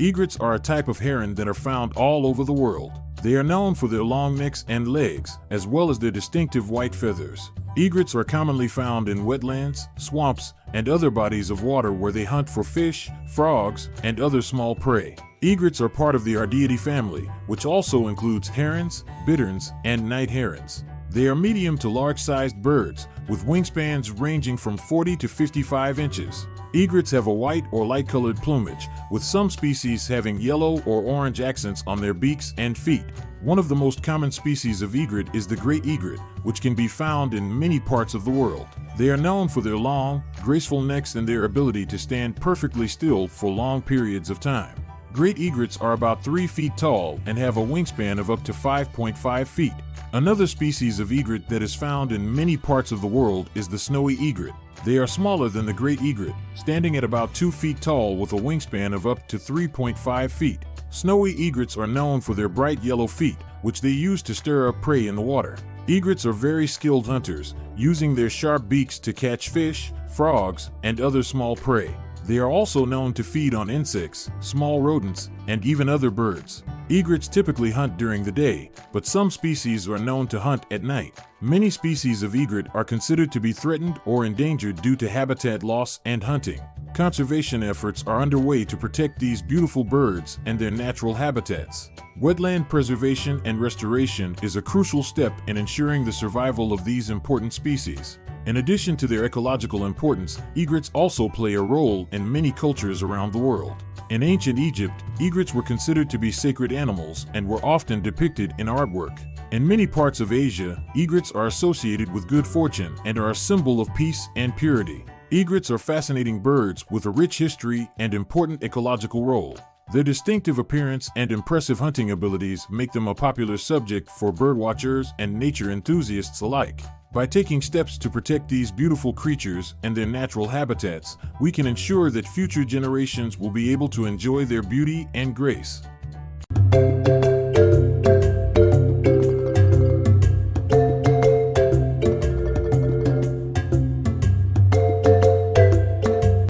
Egrets are a type of heron that are found all over the world. They are known for their long necks and legs, as well as their distinctive white feathers. Egrets are commonly found in wetlands, swamps, and other bodies of water where they hunt for fish, frogs, and other small prey. Egrets are part of the Ardeidae family, which also includes herons, bitterns, and night herons. They are medium to large-sized birds, with wingspans ranging from 40 to 55 inches. Egrets have a white or light-colored plumage, with some species having yellow or orange accents on their beaks and feet. One of the most common species of egret is the great egret, which can be found in many parts of the world. They are known for their long, graceful necks and their ability to stand perfectly still for long periods of time. Great egrets are about 3 feet tall and have a wingspan of up to 5.5 feet. Another species of egret that is found in many parts of the world is the snowy egret. They are smaller than the great egret, standing at about 2 feet tall with a wingspan of up to 3.5 feet. Snowy egrets are known for their bright yellow feet, which they use to stir up prey in the water. Egrets are very skilled hunters, using their sharp beaks to catch fish, frogs, and other small prey. They are also known to feed on insects, small rodents, and even other birds. Egrets typically hunt during the day, but some species are known to hunt at night. Many species of egret are considered to be threatened or endangered due to habitat loss and hunting. Conservation efforts are underway to protect these beautiful birds and their natural habitats. Wetland preservation and restoration is a crucial step in ensuring the survival of these important species. In addition to their ecological importance, egrets also play a role in many cultures around the world. In ancient Egypt, egrets were considered to be sacred animals and were often depicted in artwork. In many parts of Asia, egrets are associated with good fortune and are a symbol of peace and purity. Egrets are fascinating birds with a rich history and important ecological role. Their distinctive appearance and impressive hunting abilities make them a popular subject for birdwatchers and nature enthusiasts alike. By taking steps to protect these beautiful creatures and their natural habitats, we can ensure that future generations will be able to enjoy their beauty and grace.